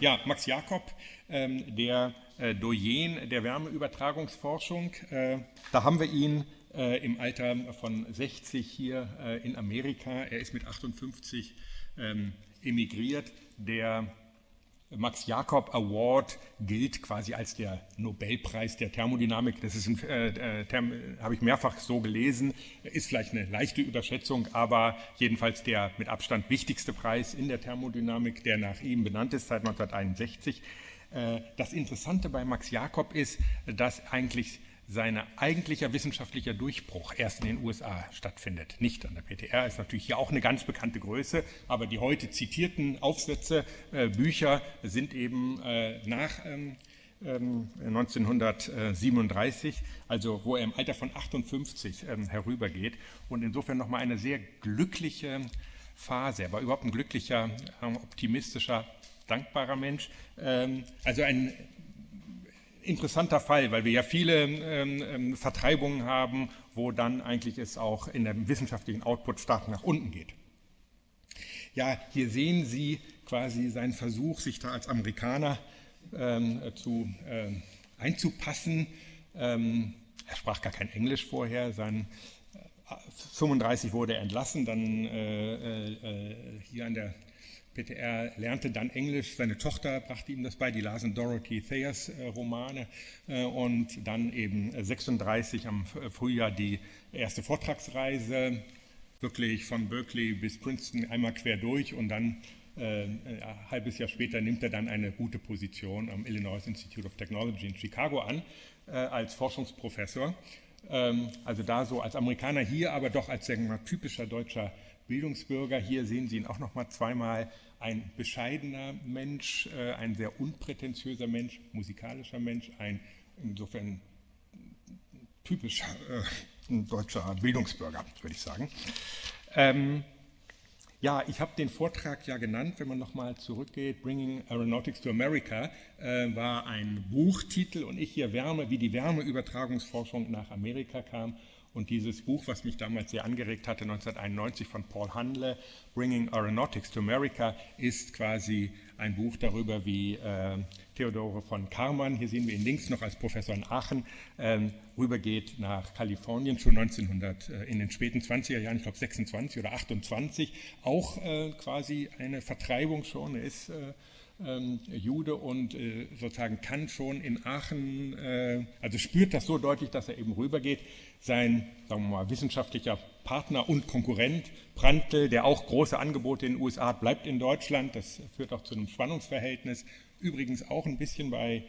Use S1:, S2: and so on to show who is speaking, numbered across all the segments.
S1: Ja, Max Jakob, ähm, der äh, Doyen der Wärmeübertragungsforschung. Äh, da haben wir ihn äh, im Alter von 60 hier äh, in Amerika. Er ist mit 58 ähm, emigriert. Der Max Jakob Award gilt quasi als der Nobelpreis der Thermodynamik. Das ist ein, äh, äh habe ich mehrfach so gelesen, ist vielleicht eine leichte Überschätzung, aber jedenfalls der mit Abstand wichtigste Preis in der Thermodynamik, der nach ihm benannt ist seit 1961. Äh, das Interessante bei Max Jakob ist, dass eigentlich sein eigentlicher wissenschaftlicher Durchbruch erst in den USA stattfindet, nicht an der PTR. Ist natürlich hier auch eine ganz bekannte Größe, aber die heute zitierten Aufsätze, äh, Bücher sind eben äh, nach ähm, 1937, ähm, also wo er im Alter von 58 ähm, herübergeht und insofern nochmal eine sehr glückliche Phase. Er war überhaupt ein glücklicher, ähm, optimistischer, dankbarer Mensch. Ähm, also ein interessanter Fall, weil wir ja viele ähm, ähm, Vertreibungen haben, wo dann eigentlich es auch in dem wissenschaftlichen Output stark nach unten geht. Ja, hier sehen Sie quasi seinen Versuch, sich da als Amerikaner ähm, zu, äh, einzupassen. Ähm, er sprach gar kein Englisch vorher. Sein, äh, 35 wurde er entlassen, dann äh, äh, äh hier an der PTR lernte dann Englisch, seine Tochter brachte ihm das bei, die lasen Dorothy Thayers äh, Romane. Äh, und dann eben 36 am Frühjahr die erste Vortragsreise, wirklich von Berkeley bis Princeton einmal quer durch. Und dann äh, ein halbes Jahr später nimmt er dann eine gute Position am Illinois Institute of Technology in Chicago an äh, als Forschungsprofessor. Ähm, also da so als Amerikaner hier, aber doch als mal, typischer deutscher Bildungsbürger. Hier sehen Sie ihn auch noch mal zweimal ein bescheidener Mensch, äh, ein sehr unprätentiöser Mensch, musikalischer Mensch, ein insofern typischer äh, deutscher Bildungsbürger, würde ich sagen. Ähm, ja, ich habe den Vortrag ja genannt, wenn man nochmal zurückgeht, Bringing Aeronautics to America äh, war ein Buchtitel und ich hier Wärme, wie die Wärmeübertragungsforschung nach Amerika kam. Und dieses Buch, was mich damals sehr angeregt hatte, 1991 von Paul Handle, Bringing Aeronautics to America, ist quasi ein Buch darüber, wie äh, Theodore von Karman, hier sehen wir ihn links noch als Professor in Aachen, ähm, rübergeht nach Kalifornien, schon 1900, äh, in den späten 20er Jahren, ich glaube 26 oder 28, auch äh, quasi eine Vertreibung schon, er ist äh, ähm, Jude und äh, sozusagen kann schon in Aachen, äh, also spürt das so deutlich, dass er eben rübergeht. Sein, sagen wir mal, wissenschaftlicher Partner und Konkurrent Prantl, der auch große Angebote in den USA hat, bleibt in Deutschland. Das führt auch zu einem Spannungsverhältnis. Übrigens auch ein bisschen bei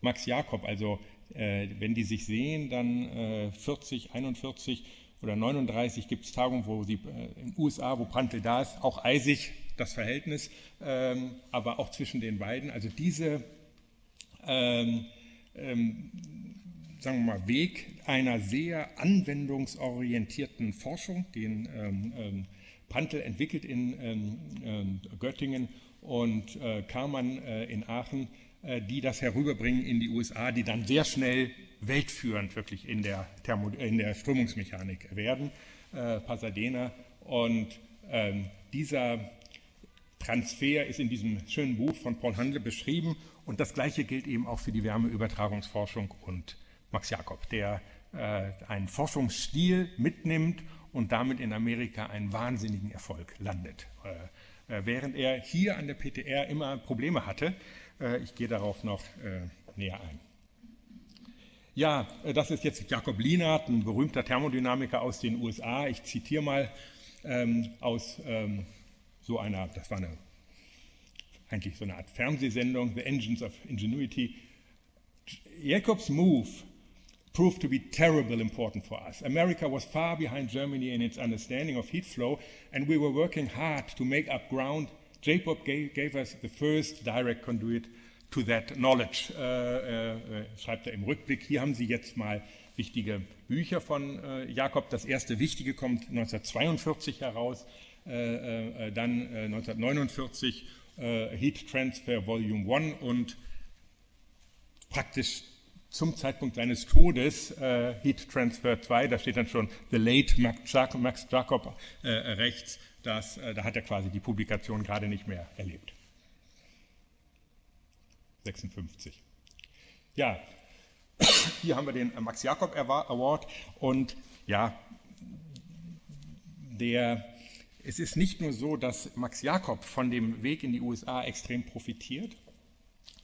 S1: Max Jakob. Also äh, wenn die sich sehen, dann äh, 40, 41 oder 39 gibt es Tagungen, wo sie äh, in den USA, wo Prantl da ist, auch eisig das Verhältnis, ähm, aber auch zwischen den beiden. Also diese, ähm, ähm, sagen wir mal, Weg einer sehr anwendungsorientierten Forschung, den ähm, ähm, Pantel entwickelt in ähm, Göttingen und äh, Karmann äh, in Aachen, äh, die das herüberbringen in die USA, die dann sehr schnell weltführend wirklich in der, Thermo in der Strömungsmechanik werden, äh, Pasadena. Und ähm, dieser Transfer ist in diesem schönen Buch von Paul Handle beschrieben und das Gleiche gilt eben auch für die Wärmeübertragungsforschung und Max Jakob, der äh, einen Forschungsstil mitnimmt und damit in Amerika einen wahnsinnigen Erfolg landet. Äh, äh während er hier an der PTR immer Probleme hatte, äh, ich gehe darauf noch äh, näher ein. Ja, das ist jetzt Jakob Lienert, ein berühmter Thermodynamiker aus den USA. Ich zitiere mal ähm, aus ähm, so einer, das war eine, eigentlich so eine Art Fernsehsendung, The Engines of Ingenuity. Jacobs move proved to be terribly important for us. America was far behind Germany in its understanding of heat flow, and we were working hard to make up ground. Jacob gave, gave us the first direct conduit to that knowledge, äh, äh, schreibt er im Rückblick. Hier haben Sie jetzt mal wichtige Bücher von äh, Jakob. Das erste wichtige kommt 1942 heraus. Äh, äh, dann 1949 äh, Heat Transfer Volume 1 und praktisch zum Zeitpunkt seines Todes äh, Heat Transfer 2, da steht dann schon The Late Max Jacob, Max Jacob äh, rechts, das, äh, da hat er quasi die Publikation gerade nicht mehr erlebt. 56. Ja, hier haben wir den Max Jakob Award und ja, der, es ist nicht nur so, dass Max Jakob von dem Weg in die USA extrem profitiert,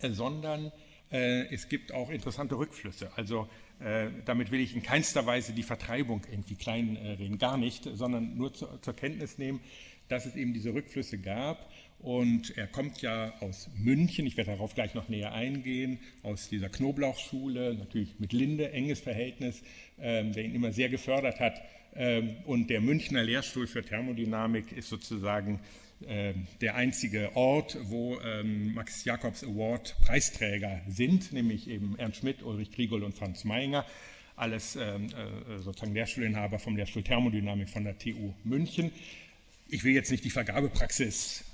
S1: sondern äh, es gibt auch interessante Rückflüsse. Also äh, damit will ich in keinster Weise die Vertreibung irgendwie kleinreden, gar nicht, sondern nur zur Kenntnis nehmen, dass es eben diese Rückflüsse gab und er kommt ja aus München, ich werde darauf gleich noch näher eingehen, aus dieser Knoblauchschule, natürlich mit Linde, enges Verhältnis, ähm, der ihn immer sehr gefördert hat. Ähm, und der Münchner Lehrstuhl für Thermodynamik ist sozusagen ähm, der einzige Ort, wo ähm, Max Jacobs Award Preisträger sind, nämlich eben Ernst Schmidt, Ulrich Kriegel und Franz Meinger, alles ähm, äh, sozusagen Lehrstuhlinhaber vom Lehrstuhl Thermodynamik von der TU München. Ich will jetzt nicht die Vergabepraxis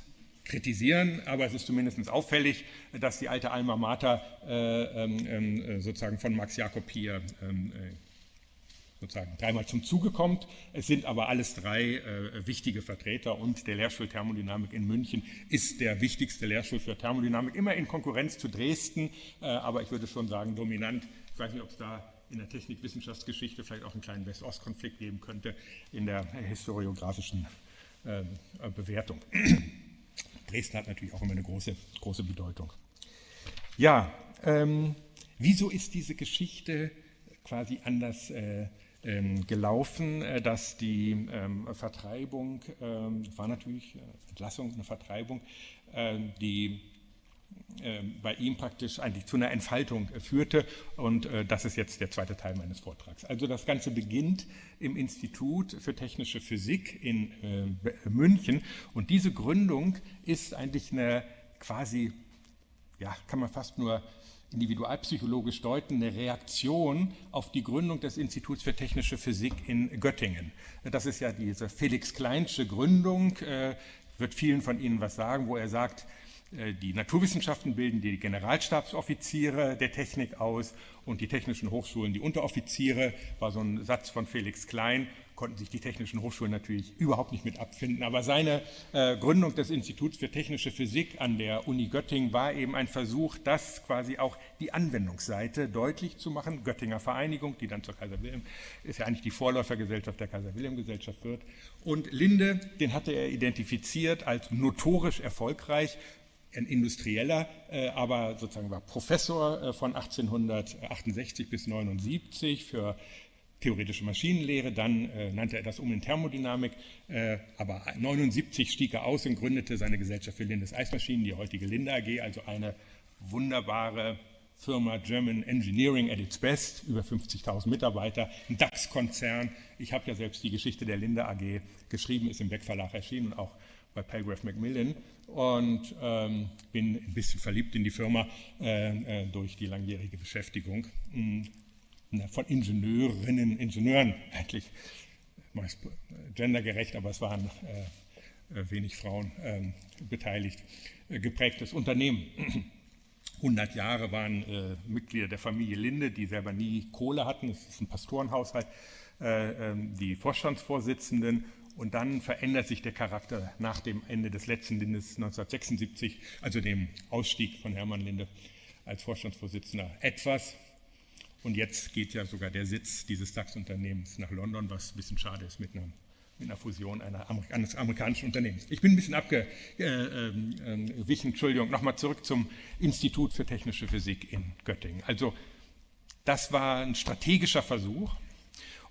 S1: kritisieren, aber es ist zumindest auffällig, dass die alte Alma Mater äh, ähm, äh, sozusagen von Max Jakob hier ähm, äh, sozusagen dreimal zum Zuge kommt. Es sind aber alles drei äh, wichtige Vertreter und der Lehrstuhl Thermodynamik in München ist der wichtigste Lehrstuhl für Thermodynamik, immer in Konkurrenz zu Dresden, äh, aber ich würde schon sagen dominant. Ich weiß nicht, ob es da in der Technikwissenschaftsgeschichte vielleicht auch einen kleinen West-Ost-Konflikt geben könnte in der historiografischen äh, Bewertung. Dresden hat natürlich auch immer eine große, große Bedeutung. Ja, ähm, wieso ist diese Geschichte quasi anders äh, ähm, gelaufen, äh, dass die ähm, Vertreibung, ähm, war natürlich äh, Entlassung, eine Vertreibung, äh, die bei ihm praktisch eigentlich zu einer Entfaltung äh, führte. Und äh, das ist jetzt der zweite Teil meines Vortrags. Also das Ganze beginnt im Institut für Technische Physik in äh, München. Und diese Gründung ist eigentlich eine quasi, ja, kann man fast nur individualpsychologisch deuten, eine Reaktion auf die Gründung des Instituts für Technische Physik in Göttingen. Das ist ja diese Felix Kleinsche Gründung, wird vielen von Ihnen was sagen, wo er sagt, die Naturwissenschaften bilden die Generalstabsoffiziere der Technik aus und die technischen Hochschulen die Unteroffiziere, war so ein Satz von Felix Klein, konnten sich die technischen Hochschulen natürlich überhaupt nicht mit abfinden. Aber seine äh, Gründung des Instituts für technische Physik an der Uni Göttingen war eben ein Versuch, das quasi auch die Anwendungsseite deutlich zu machen. Göttinger Vereinigung, die dann zur Kaiser Wilhelm, ist ja eigentlich die Vorläufergesellschaft der Kaiser Wilhelm Gesellschaft wird. Und Linde, den hatte er identifiziert als notorisch erfolgreich, ein Industrieller, äh, aber sozusagen war Professor äh, von 1868 bis 79 für theoretische Maschinenlehre, dann äh, nannte er das um in Thermodynamik, äh, aber 79 stieg er aus und gründete seine Gesellschaft für Lindes Eismaschinen, die heutige Linde AG, also eine wunderbare Firma German Engineering at its best, über 50.000 Mitarbeiter, ein DAX-Konzern. Ich habe ja selbst die Geschichte der Linde AG geschrieben, ist im Beck Verlag erschienen, auch bei Palgrave Macmillan und ähm, bin ein bisschen verliebt in die Firma äh, äh, durch die langjährige Beschäftigung mh, hm, von Ingenieurinnen, Ingenieuren eigentlich, meist gendergerecht, aber es waren äh, äh wenig Frauen ähm, beteiligt, äh, geprägtes Unternehmen. 100 Jahre waren äh, Mitglieder der Familie Linde, die selber nie Kohle hatten, es ist ein Pastorenhaushalt, ähm, die Vorstandsvorsitzenden und dann verändert sich der Charakter nach dem Ende des letzten Lindes 1976, also dem Ausstieg von Hermann Linde als Vorstandsvorsitzender, etwas. Und jetzt geht ja sogar der Sitz dieses DAX-Unternehmens nach London, was ein bisschen schade ist mit einer, mit einer Fusion einer, eines amerikanischen Unternehmens. Ich bin ein bisschen abgewichen, äh, äh, Entschuldigung, nochmal zurück zum Institut für Technische Physik in Göttingen. Also das war ein strategischer Versuch,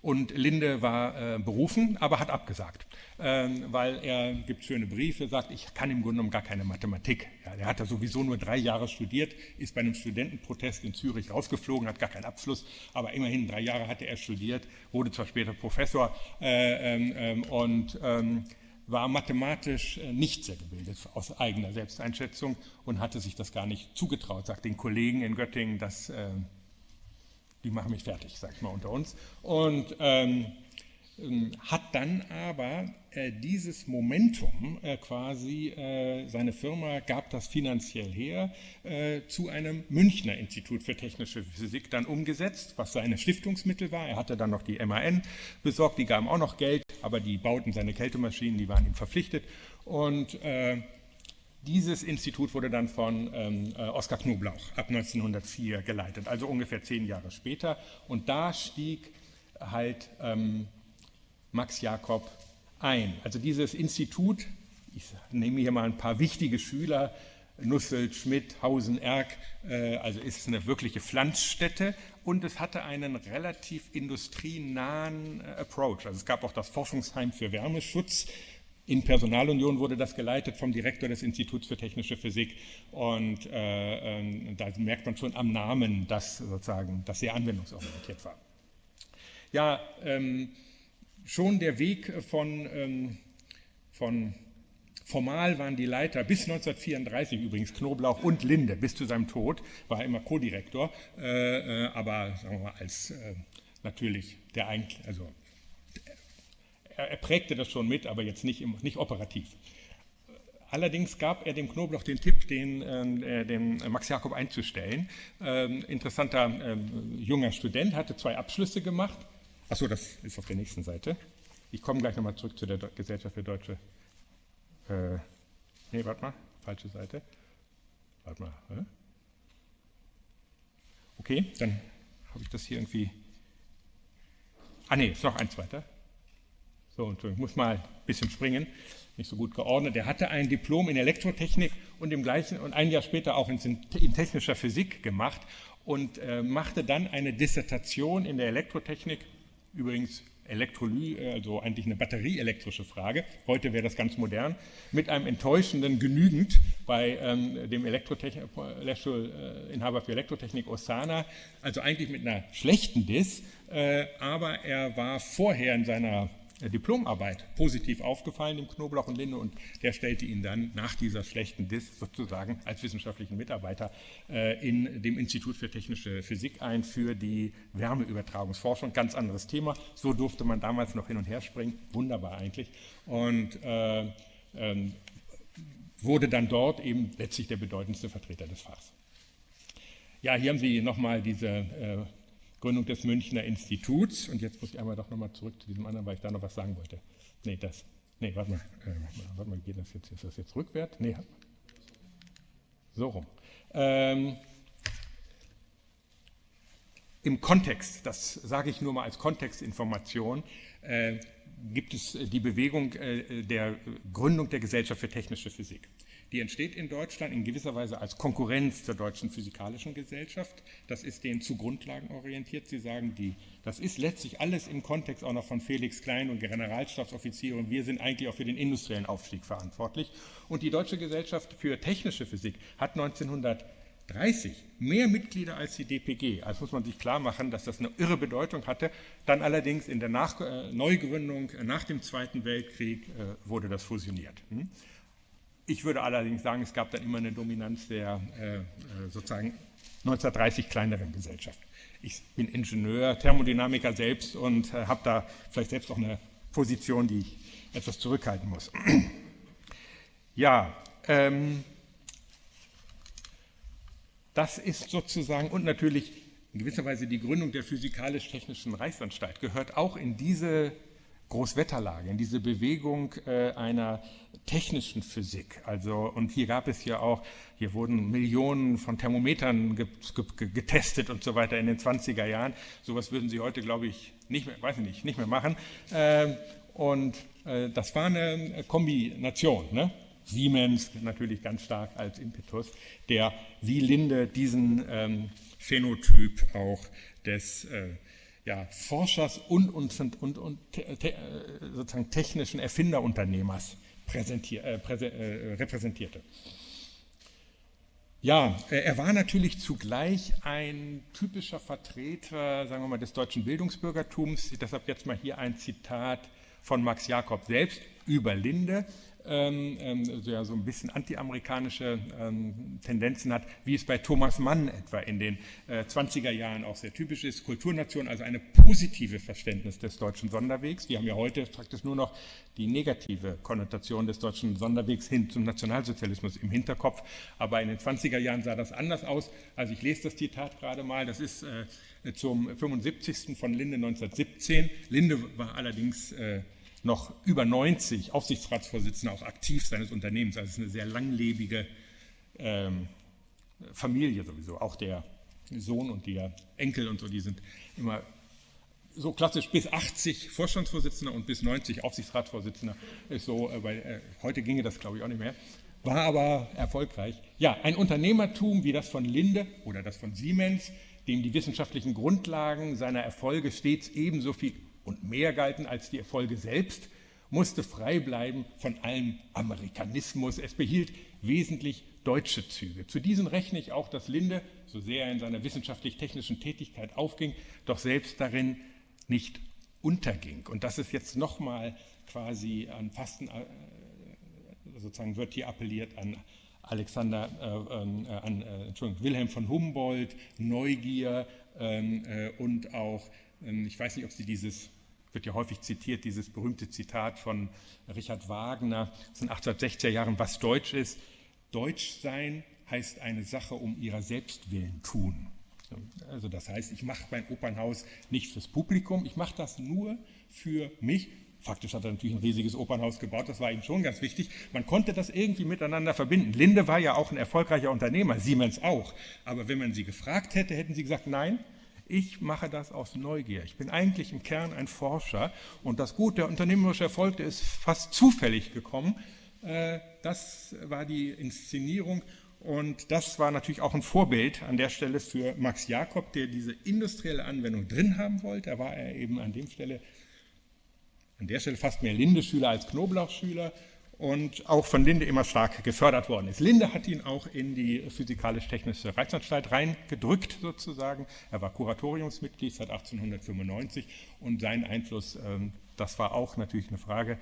S1: und Linde war äh, berufen, aber hat abgesagt, ähm, weil er gibt schöne Briefe, sagt, ich kann im Grunde genommen gar keine Mathematik. Ja, er hat da sowieso nur drei Jahre studiert, ist bei einem Studentenprotest in Zürich rausgeflogen, hat gar keinen Abschluss, aber immerhin drei Jahre hatte er studiert, wurde zwar später Professor äh, ähm, ähm und ähm, war mathematisch äh, nicht sehr gebildet aus eigener Selbsteinschätzung und hatte sich das gar nicht zugetraut, sagt den Kollegen in Göttingen, dass äh, die machen mich fertig, sag ich mal unter uns. Und ähm, ähm, hat dann aber äh, dieses Momentum äh, quasi, äh, seine Firma gab das finanziell her, äh, zu einem Münchner Institut für technische Physik dann umgesetzt, was seine Stiftungsmittel war. Er hatte dann noch die MAN besorgt, die gaben auch noch Geld, aber die bauten seine Kältemaschinen, die waren ihm verpflichtet. Und äh, dieses Institut wurde dann von ähm, äh, Oskar Knoblauch ab 1904 geleitet, also ungefähr zehn Jahre später. Und da stieg halt ähm, Max Jakob ein. Also dieses Institut, ich nehme hier mal ein paar wichtige Schüler, Nussel, Schmidt, Hausen, Erk, äh, also ist eine wirkliche Pflanzstätte und es hatte einen relativ industrienahen äh, Approach. Also es gab auch das Forschungsheim für Wärmeschutz. In Personalunion wurde das geleitet vom Direktor des Instituts für Technische Physik und äh, äh, da merkt man schon am Namen, dass sozusagen das sehr anwendungsorientiert war. Ja, ähm, schon der Weg von, ähm, von Formal waren die Leiter bis 1934 übrigens Knoblauch und Linde, bis zu seinem Tod, war er immer Co-Direktor, äh, äh, aber sagen wir mal, als äh, natürlich der eigentlich, also er, er, prägte das schon mit, aber jetzt nicht, nicht operativ. Allerdings gab er dem Knoblauch den Tipp, den, äh, den Max Jakob einzustellen. Ähm, interessanter ähm, junger Student, hatte zwei Abschlüsse gemacht. Achso, das ist auf der nächsten Seite. Ich komme gleich nochmal zurück zu der Gesellschaft für deutsche äh, nee, warte mal, falsche Seite. Warte mal. Hä? Okay, dann habe ich das hier irgendwie. Ah nee, ist noch eins weiter. So, und ich muss mal ein bisschen springen, nicht so gut geordnet. Er hatte ein Diplom in Elektrotechnik und im gleichen und ein Jahr später auch in, in technischer Physik gemacht und äh, machte dann eine Dissertation in der Elektrotechnik, übrigens Elektroly, also eigentlich eine batterieelektrische Frage. Heute wäre das ganz modern. Mit einem enttäuschenden Genügend bei ähm, dem Elektrotechnik, äh, für Elektrotechnik Osana, also eigentlich mit einer schlechten Diss, äh, aber er war vorher in seiner Diplomarbeit positiv aufgefallen dem Knoblauch und Linde und der stellte ihn dann nach dieser schlechten Diss sozusagen als wissenschaftlichen Mitarbeiter äh, in dem Institut für technische Physik ein für die Wärmeübertragungsforschung. Ganz anderes Thema. So durfte man damals noch hin und her springen. Wunderbar eigentlich. Und äh, äh, wurde dann dort eben letztlich der bedeutendste Vertreter des Fachs. Ja, hier haben Sie nochmal diese äh, Gründung des Münchner Instituts. Und jetzt muss ich einmal doch nochmal zurück zu diesem anderen, weil ich da noch was sagen wollte. Nee, das. Nee, warte mal. Äh, warte mal, geht das jetzt? Ist das jetzt rückwärts? Nee. So rum. Ähm, Im Kontext, das sage ich nur mal als Kontextinformation, äh, gibt es die Bewegung äh, der Gründung der Gesellschaft für technische Physik. Die entsteht in Deutschland in gewisser Weise als Konkurrenz zur Deutschen Physikalischen Gesellschaft. Das ist denen zu Grundlagen orientiert. Sie sagen, die, das ist letztlich alles im Kontext auch noch von Felix Klein und Generalstabsoffiziere und wir sind eigentlich auch für den industriellen Aufstieg verantwortlich. Und die Deutsche Gesellschaft für Technische Physik hat 1930 mehr Mitglieder als die DPG. Also muss man sich klar machen, dass das eine irre Bedeutung hatte. Dann allerdings in der nach äh, Neugründung nach dem Zweiten Weltkrieg äh, wurde das fusioniert. Hm? Ich würde allerdings sagen, es gab dann immer eine Dominanz der äh, äh sozusagen 1930 kleineren Gesellschaft. Ich bin Ingenieur, Thermodynamiker selbst und äh, habe da vielleicht selbst auch eine Position, die ich etwas zurückhalten muss. ja, ähm, das ist sozusagen und natürlich in gewisser Weise die Gründung der Physikalisch-Technischen Reichsanstalt gehört auch in diese Großwetterlage, in diese Bewegung äh, einer technischen Physik. Also, und hier gab es ja auch, hier wurden Millionen von Thermometern ge ge getestet und so weiter in den 20er Jahren. Sowas würden Sie heute, glaube ich, nicht mehr, weiß ich nicht, nicht mehr machen. Äh, und äh, das war eine Kombination. Ne? Siemens natürlich ganz stark als Impetus, der wie Linde diesen ähm, Phänotyp auch des äh, ja, Forschers und, und, und, und te, sozusagen technischen Erfinderunternehmers äh, präse, äh, repräsentierte. Ja, äh, er war natürlich zugleich ein typischer Vertreter, sagen wir mal, des deutschen Bildungsbürgertums. Deshalb jetzt mal hier ein Zitat von Max Jakob selbst über Linde ähm, ähm, so, ja, so ein bisschen antiamerikanische ähm, Tendenzen hat, wie es bei Thomas Mann etwa in den äh, 20er Jahren auch sehr typisch ist. Kulturnation, also eine positive Verständnis des deutschen Sonderwegs. Wir haben ja heute praktisch nur noch die negative Konnotation des deutschen Sonderwegs hin zum Nationalsozialismus im Hinterkopf. Aber in den 20er Jahren sah das anders aus. Also ich lese das Zitat gerade mal. Das ist äh, zum 75. von Linde 1917. Linde war allerdings äh, noch über 90 Aufsichtsratsvorsitzender auch aktiv seines Unternehmens. Also es ist eine sehr langlebige ähm, Familie sowieso. Auch der Sohn und der Enkel und so, die sind immer so klassisch bis 80 Vorstandsvorsitzender und bis 90 Aufsichtsratsvorsitzender ist so, äh, weil äh, heute ginge das glaube ich auch nicht mehr, war aber erfolgreich. Ja, ein Unternehmertum wie das von Linde oder das von Siemens, dem die wissenschaftlichen Grundlagen seiner Erfolge stets ebenso viel und mehr galten als die Erfolge selbst, musste frei bleiben von allem Amerikanismus. Es behielt wesentlich deutsche Züge. Zu diesen rechne ich auch, dass Linde, so sehr er in seiner wissenschaftlich-technischen Tätigkeit aufging, doch selbst darin nicht unterging. Und das ist jetzt nochmal quasi an Fasten, äh, sozusagen wird hier appelliert an Alexander, äh, ähm, äh, an Entschuldigung, Wilhelm von Humboldt, Neugier ähm, äh, und auch, ähm, ich weiß nicht, ob Sie dieses, wird ja häufig zitiert, dieses berühmte Zitat von Richard Wagner aus den 1860er Jahren, was Deutsch ist. Deutsch sein heißt eine Sache um ihrer selbst willen tun. Also das heißt, ich mache mein Opernhaus nicht fürs Publikum, ich mache das nur für mich. Faktisch hat er natürlich ein riesiges Opernhaus gebaut, das war ihm schon ganz wichtig. Man konnte das irgendwie miteinander verbinden. Linde war ja auch ein erfolgreicher Unternehmer, Siemens auch. Aber wenn man sie gefragt hätte, hätten sie gesagt, nein, ich mache das aus Neugier. Ich bin eigentlich im Kern ein Forscher und das Gut, der unternehmerische Erfolg, der ist fast zufällig gekommen. Äh, das war die Inszenierung und das war natürlich auch ein Vorbild an der Stelle für Max Jakob, der diese industrielle Anwendung drin haben wollte. Da war er eben an, Stelle, an der Stelle fast mehr Linde-Schüler als Knoblauch-Schüler und auch von Linde immer stark gefördert worden ist. Linde hat ihn auch in die Physikalisch-Technische Reichsanstalt reingedrückt sozusagen. Er war Kuratoriumsmitglied seit 1895 und sein Einfluss, ähm, das war auch natürlich eine Frage,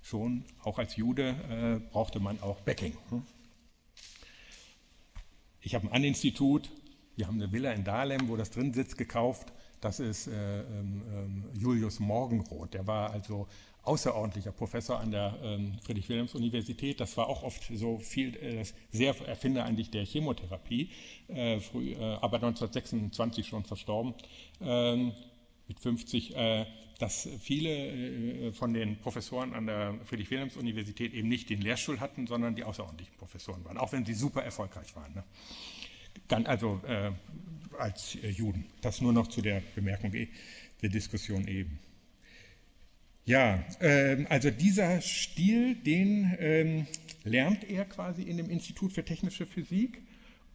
S1: schon auch als Jude äh, brauchte man auch Backing. Hm? Ich habe ein Aninstitut, wir haben eine Villa in Dahlem, wo das drin sitzt, gekauft. Das ist äh, ähm, ähm, Julius Morgenroth. Der war also außerordentlicher Professor an der ähm, Friedrich-Wilhelms-Universität. Das war auch oft so viel, äh, sehr Erfinder eigentlich der Chemotherapie, äh, früh, äh, aber 1926 schon verstorben, ähm, mit 50. Äh, dass viele von den Professoren an der Friedrich-Wilhelms-Universität eben nicht den Lehrstuhl hatten, sondern die außerordentlichen Professoren waren, auch wenn sie super erfolgreich waren. Ne? Also als Juden. Das nur noch zu der Bemerkung der Diskussion eben. Ja, ähm, also dieser Stil, den ähm, lernt er quasi in dem Institut für technische Physik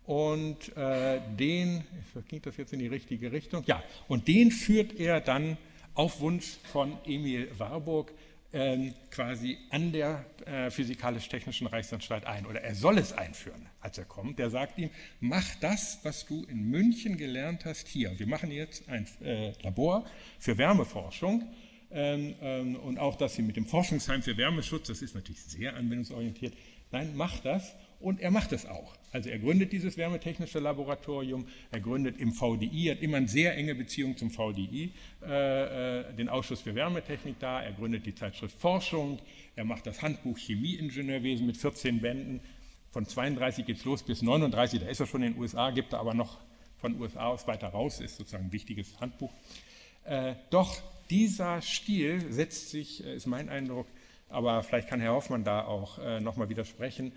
S1: und äh, den, ging das jetzt in die richtige Richtung? Ja, und den führt er dann auf Wunsch von Emil Warburg ähm, quasi an der äh, Physikalisch-Technischen Reichsanstalt ein. Oder er soll es einführen, als er kommt. Der sagt ihm, mach das, was du in München gelernt hast, hier. Wir machen jetzt ein äh, Labor für Wärmeforschung. Ähm, ähm, und auch das hier mit dem Forschungsheim für Wärmeschutz, das ist natürlich sehr anwendungsorientiert. Nein, mach das. Und er macht es auch. Also er gründet dieses wärmetechnische Laboratorium, er gründet im VDI, hat immer eine sehr enge Beziehung zum VDI, äh, äh, den Ausschuss für Wärmetechnik da, er gründet die Zeitschrift Forschung, er macht das Handbuch Chemieingenieurwesen mit 14 Bänden, von 32 geht es los bis 39, da ist er schon in den USA, gibt er aber noch von USA aus weiter raus, ist sozusagen ein wichtiges Handbuch. Äh, doch dieser Stil setzt sich, äh, ist mein Eindruck, aber vielleicht kann Herr Hoffmann da auch äh, nochmal widersprechen,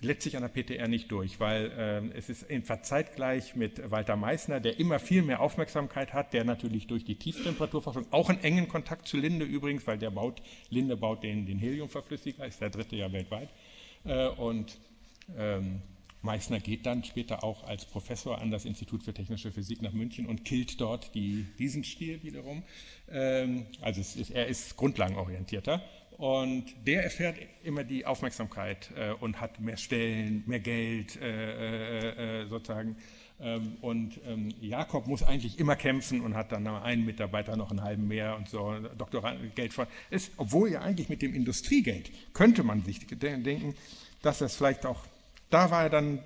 S1: letztlich an der PTR nicht durch, weil äh, es ist in zeitgleich mit Walter Meissner, der immer viel mehr Aufmerksamkeit hat, der natürlich durch die Tieftemperaturforschung auch einen engen Kontakt zu Linde übrigens, weil der baut, Linde baut den, den Heliumverflüssiger, ist der dritte ja weltweit. Äh, und ähm, Meissner geht dann später auch als Professor an das Institut für Technische Physik nach München und killt dort die, diesen Stil wiederum. Ähm, also ist, er ist grundlagenorientierter und der erfährt immer die Aufmerksamkeit äh, und hat mehr Stellen, mehr Geld äh, äh, äh sozusagen. Ähm, und ähm, Jakob muss eigentlich immer kämpfen und hat dann einen Mitarbeiter noch einen halben mehr und so, Doktorandengeld von. Ist, obwohl ja eigentlich mit dem Industriegeld könnte man sich denken, dass das vielleicht auch, da war er dann,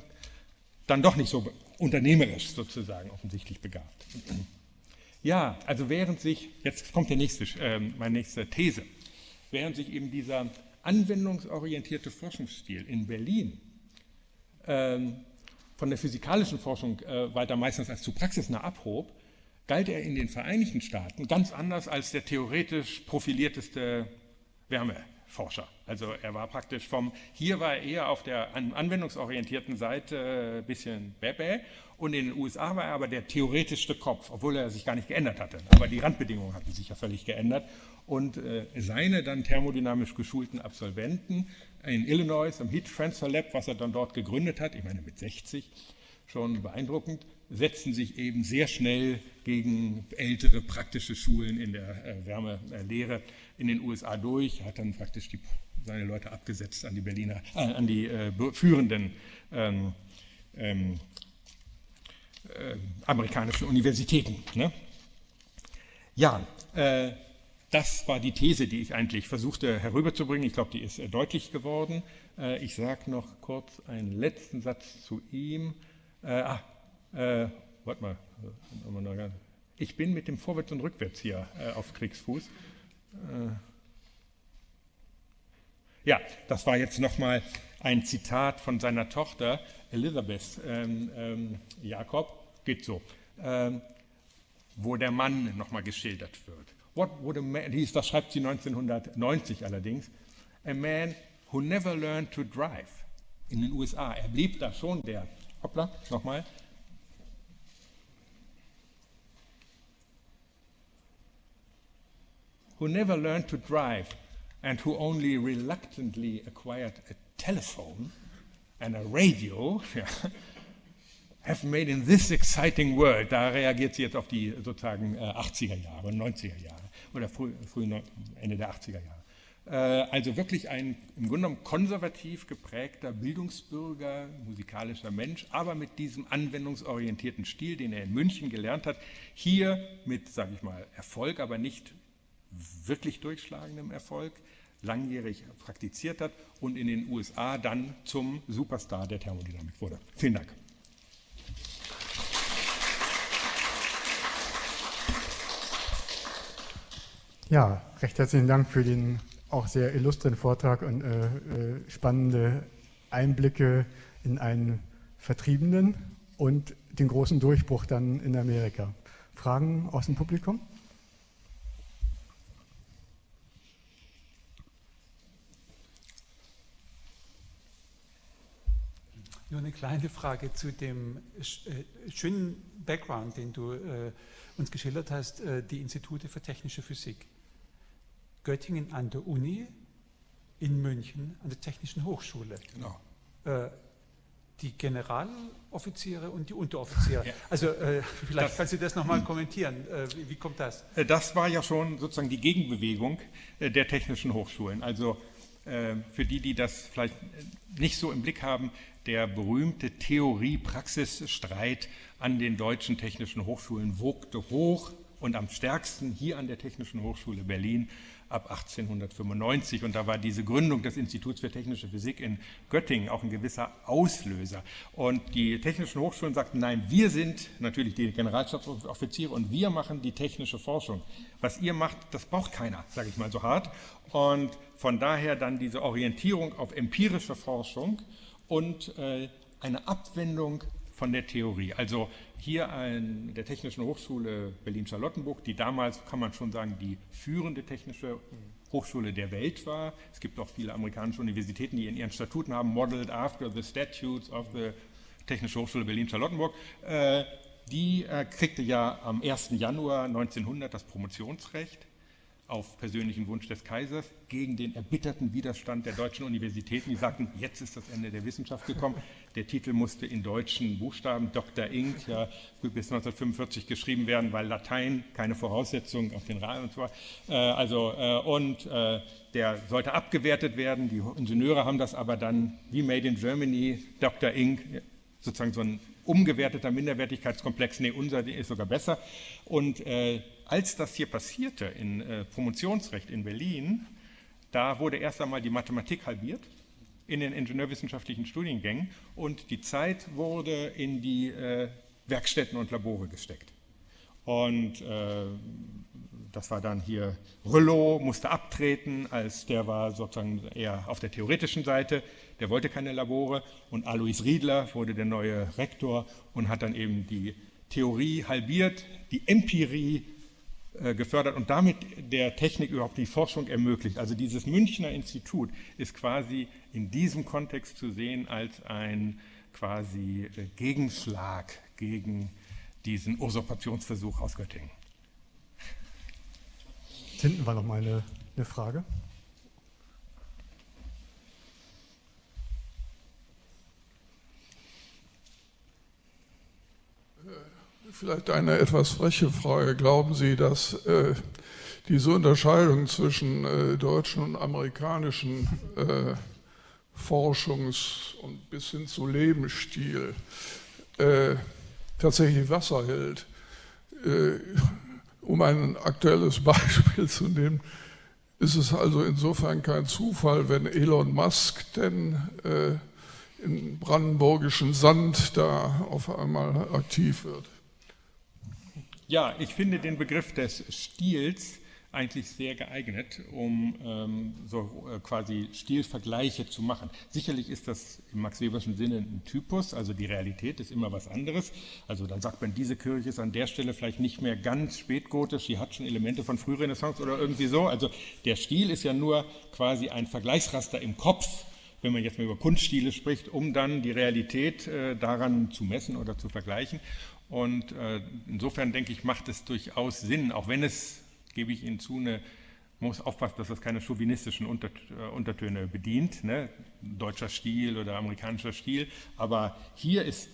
S1: dann doch nicht so unternehmerisch sozusagen offensichtlich begabt. Ja, also während sich, jetzt kommt der nächste, äh, meine nächste These während sich eben dieser anwendungsorientierte Forschungsstil in Berlin ähm, von der physikalischen Forschung äh, weiter meistens als zu praxisnah abhob, galt er in den Vereinigten Staaten ganz anders als der theoretisch profilierteste Wärmeforscher. Also er war praktisch vom, hier war er eher auf der anwendungsorientierten Seite ein bisschen bäbä und in den USA war er aber der theoretischste Kopf, obwohl er sich gar nicht geändert hatte. Aber die Randbedingungen hatten sich ja völlig geändert und äh, seine dann thermodynamisch geschulten Absolventen in Illinois am Heat Transfer Lab, was er dann dort gegründet hat, ich meine mit 60, schon beeindruckend, setzten sich eben sehr schnell gegen ältere praktische Schulen in der äh, Wärmelehre in den USA durch, hat dann praktisch die, seine Leute abgesetzt an die Berliner, äh, an die äh, führenden ähm, ähm, äh, amerikanischen Universitäten. Ne? Ja, äh, das war die These, die ich eigentlich versuchte herüberzubringen. Ich glaube, die ist äh, deutlich geworden. ich sage noch kurz einen letzten Satz zu ihm. ah, äh, warte mal, ich bin mit dem Vorwärts und Rückwärts hier äh, auf Kriegsfuß. Äh, ja, das war jetzt nochmal ein Zitat von seiner Tochter Elizabeth ähm, ähm, Jakob, geht so, ähm, wo der Mann nochmal geschildert wird. What would a man, das schreibt sie 1990 allerdings, a man who never learned to drive in den USA. Er blieb da schon der, hoppla, nochmal, who never learned to drive and who only reluctantly acquired a telephone and a radio, have made in this exciting world, da reagiert sie jetzt auf die sozusagen 80er äh, Jahre, 90er Jahre oder früh, früh Ende der 80er Jahre. Äh, also wirklich ein im Grunde genommen konservativ geprägter Bildungsbürger, musikalischer Mensch, aber mit diesem anwendungsorientierten Stil, den er in München gelernt hat, hier mit, sage ich mal, Erfolg, aber nicht wirklich durchschlagendem Erfolg, langjährig praktiziert hat und in den USA dann zum Superstar der Thermodynamik wurde. Vielen Dank.
S2: Ja, recht herzlichen Dank für den auch sehr illustren Vortrag und äh, äh, spannende Einblicke in einen Vertriebenen und den großen Durchbruch dann in Amerika. Fragen aus dem Publikum?
S3: Nur eine kleine Frage zu dem äh, schönen Background, den du äh, uns geschildert hast, äh, die Institute für technische Physik. Göttingen an der Uni, in München an der Technischen Hochschule. Genau. Äh, die Generaloffiziere und die Unteroffiziere. Ja. Also äh, vielleicht das, kannst du das nochmal kommentieren. Äh, wie, wie, kommt das?
S1: Das war ja schon sozusagen die Gegenbewegung der technischen Hochschulen. Also für die, die das vielleicht nicht so im Blick haben, der berühmte Theorie-Praxis-Streit an den deutschen technischen Hochschulen wogte hoch und am stärksten hier an der Technischen Hochschule Berlin ab 1895. Und da war diese Gründung des Instituts für technische Physik in Göttingen auch ein gewisser Auslöser. Und die technischen Hochschulen sagten, nein, wir sind natürlich die Generalstabsoffiziere und wir machen die technische Forschung. Was ihr macht, das braucht keiner, sage ich mal so hart. Und von daher dann diese Orientierung auf empirische Forschung und äh, eine Abwendung von der Theorie. Also hier an der Technischen Hochschule Berlin-Charlottenburg, die damals, kann man schon sagen, die führende technische Hochschule der Welt war. Es gibt auch viele amerikanische Universitäten, die in ihren Statuten haben, modeled after the statutes of the Technische Hochschule Berlin-Charlottenburg. Äh, die äh, kriegte ja am 1. Januar 1900 das Promotionsrecht auf persönlichen Wunsch des Kaisers gegen den erbitterten Widerstand der deutschen Universitäten. Die sagten, jetzt ist das Ende der Wissenschaft gekommen. Der Titel musste in deutschen Buchstaben Dr. Inc. Ja, bis 1945 geschrieben werden, weil Latein keine Voraussetzung auf den Rahmen und so äh, also äh, und äh, der sollte abgewertet werden. Die Ingenieure haben das aber dann wie Made in Germany, Dr. Inc. sozusagen so ein umgewerteter Minderwertigkeitskomplex. Nee, unser ist sogar besser. Und äh, als das hier passierte in äh, Promotionsrecht in Berlin, da wurde erst einmal die Mathematik halbiert in den ingenieurwissenschaftlichen Studiengängen und die Zeit wurde in die äh, Werkstätten und Labore gesteckt. Und äh, das war dann hier, Rüllow musste abtreten, als der war sozusagen eher auf der theoretischen Seite, der wollte keine Labore und Alois Riedler wurde der neue Rektor und hat dann eben die Theorie halbiert, die Empirie gefördert und damit der Technik überhaupt die Forschung ermöglicht. Also dieses Münchner Institut ist quasi in diesem Kontext zu sehen als ein quasi äh, Gegenschlag gegen diesen Usurpationsversuch aus Göttingen.
S2: Hinten war noch mal eine, eine Frage.
S4: Vielleicht eine etwas freche Frage. Glauben Sie, dass äh, diese Unterscheidung zwischen äh, deutschen und amerikanischen äh, Forschungs- und bis hin zu Lebensstil äh, tatsächlich Wasser hält? Äh, um ein aktuelles Beispiel zu nehmen, ist es also insofern kein Zufall, wenn Elon Musk denn äh, im brandenburgischen Sand da auf einmal aktiv wird.
S1: Ja, ich finde den Begriff des Stils eigentlich sehr geeignet, um ähm, so äh, quasi Stilvergleiche zu machen. Sicherlich ist das im Max Weberschen Sinne ein Typus, also die Realität ist immer was anderes. Also dann sagt man, diese Kirche ist an der Stelle vielleicht nicht mehr ganz spätgotisch, sie hat schon Elemente von Frührenaissance oder irgendwie so. Also der Stil ist ja nur quasi ein Vergleichsraster im Kopf, wenn man jetzt mal über Kunststile spricht, um dann die Realität äh, daran zu messen oder zu vergleichen. Und äh, insofern denke ich, macht es durchaus Sinn, auch wenn es, gebe ich Ihnen zu, eine, muss aufpassen, dass das keine chauvinistischen Unter, äh, Untertöne bedient, ne? deutscher Stil oder amerikanischer Stil. Aber hier ist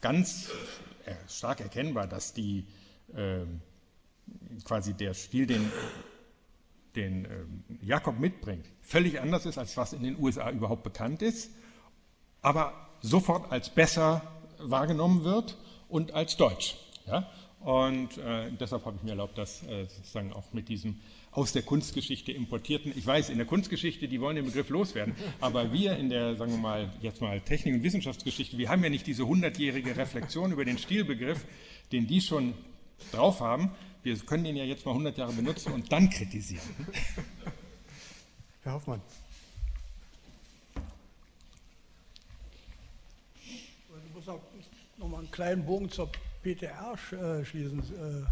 S1: ganz äh, stark erkennbar, dass die äh, quasi der Stil, den, den ähm, Jakob mitbringt, völlig anders ist, als was in den USA überhaupt bekannt ist, aber sofort als besser wahrgenommen wird und als Deutsch. Ja? Und äh, deshalb habe ich mir erlaubt, das äh, sozusagen auch mit diesem aus der Kunstgeschichte importierten. Ich weiß, in der Kunstgeschichte, die wollen den Begriff loswerden, aber wir in der, sagen wir mal, jetzt mal Technik- und Wissenschaftsgeschichte, wir haben ja nicht diese hundertjährige Reflexion über den Stilbegriff, den die schon drauf haben. Wir können den ja jetzt mal 100 Jahre benutzen und dann kritisieren.
S2: Herr Hoffmann.
S5: Nochmal einen kleinen Bogen zur PTR äh, schließen. Äh,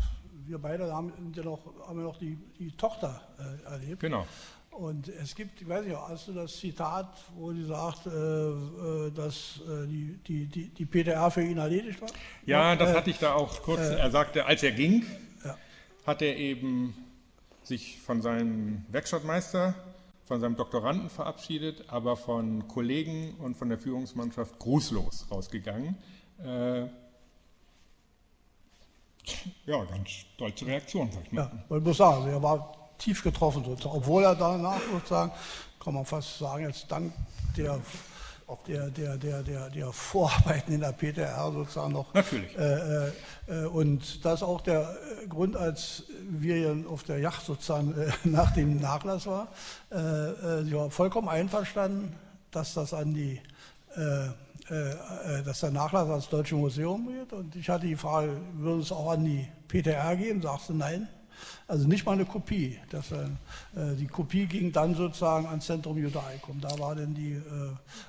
S5: wir beide haben ja noch, haben ja noch die, die Tochter äh, erlebt.
S1: Genau.
S5: Und es gibt, ich weiß nicht, hast du das Zitat, wo sie sagt, äh, dass äh, die, die, die, die, PTR für ihn erledigt war?
S1: Ja, das hatte ich da auch kurz. Äh, er sagte, als er ging, ja. hat er eben sich von seinem Werkstattmeister, von seinem Doktoranden verabschiedet, aber von Kollegen und von der Führungsmannschaft grußlos rausgegangen. Äh, ja, ganz stolze Reaktion, sag ich mal.
S5: Ja, ich muss sagen, er war tief getroffen, sozusagen. obwohl er danach sozusagen, kann man fast sagen, jetzt dank der, der, der, der, der, der Vorarbeiten in der PTR sozusagen noch.
S1: Natürlich.
S5: Äh, äh, und das ist auch der Grund, als wir auf der Yacht sozusagen äh, nach dem Nachlass war, äh, äh, sie war vollkommen einverstanden, dass das an die äh, äh, äh, dass der Nachlass ans Deutsche Museum geht. Und ich hatte die Frage, würde es auch an die PTR gehen? Sagst du nein. Also nicht mal eine Kopie. Das, äh, die Kopie ging dann sozusagen ans Zentrum Judaicum. Da war dann die, äh,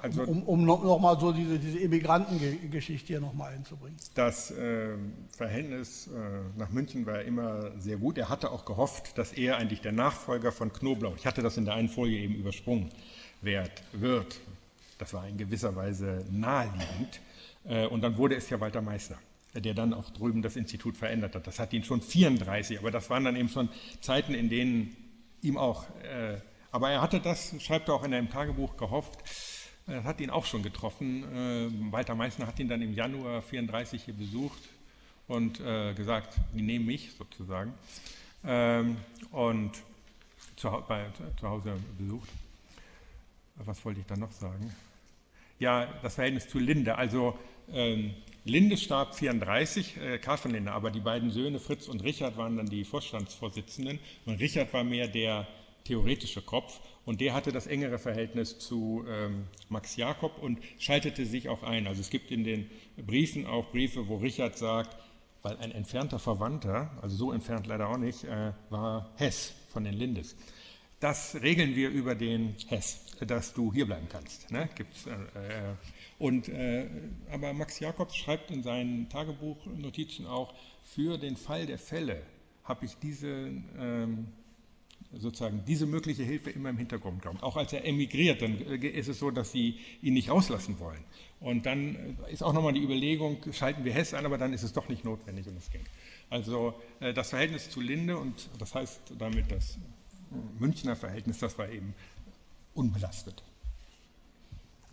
S5: also, um, um nochmal noch so diese, diese Immigrantengeschichte hier nochmal einzubringen.
S1: Das äh, Verhältnis äh, nach München war immer sehr gut. Er hatte auch gehofft, dass er eigentlich der Nachfolger von Knoblauch, ich hatte das in der einen Folie eben übersprungen, wird, wird das war in gewisser Weise naheliegend. Äh, und dann wurde es ja Walter Meißner, der dann auch drüben das Institut verändert hat. Das hat ihn schon 34, aber das waren dann eben schon Zeiten, in denen ihm auch, äh, aber er hatte das, schreibt er auch in einem Tagebuch, gehofft, das hat ihn auch schon getroffen. Äh, Walter Meißner hat ihn dann im Januar 34 hier besucht und gesagt, die nehmen mich sozusagen. Ähm, und zu, Hause besucht. Was wollte ich da noch sagen? Ja das Verhältnis zu Linde. Also ähm, Linde starb 34, äh, Karl von Linde, aber die beiden Söhne Fritz und Richard waren dann die Vorstandsvorsitzenden und Richard war mehr der theoretische Kopf und der hatte das engere Verhältnis zu ähm, Max Jakob und schaltete sich auch ein. Also es gibt in den Briefen auch Briefe, wo Richard sagt, weil ein entfernter Verwandter, also so entfernt leider auch nicht, äh, war Hess von den Lindes. Das regeln wir über den Hess, dass du hier bleiben kannst. Ne? Gibt's, äh, äh, und, äh, aber Max Jakobs schreibt in seinen Tagebuchnotizen auch, für den Fall der Fälle habe ich diese, ähm, sozusagen diese mögliche Hilfe immer im Hintergrund gehabt. Auch als er emigriert, dann äh, ist es so, dass sie ihn nicht rauslassen wollen. Und dann äh, ist auch nochmal die Überlegung, schalten wir Hess an, aber dann ist es doch nicht notwendig und es ging. Also äh, das Verhältnis zu Linde und das heißt damit das Münchner Verhältnis, das war eben unbelastet.